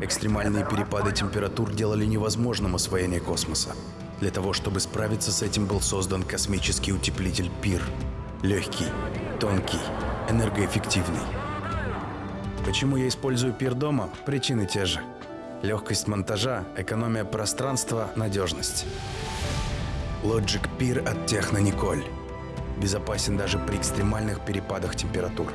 Экстремальные перепады температур делали невозможным освоение космоса. Для того, чтобы справиться с этим, был создан космический утеплитель ПИР. Легкий, тонкий, энергоэффективный. Почему я использую ПИР дома? Причины те же. Легкость монтажа, экономия пространства, надежность. Logic Пир от Техно Николь. Безопасен даже при экстремальных перепадах температур.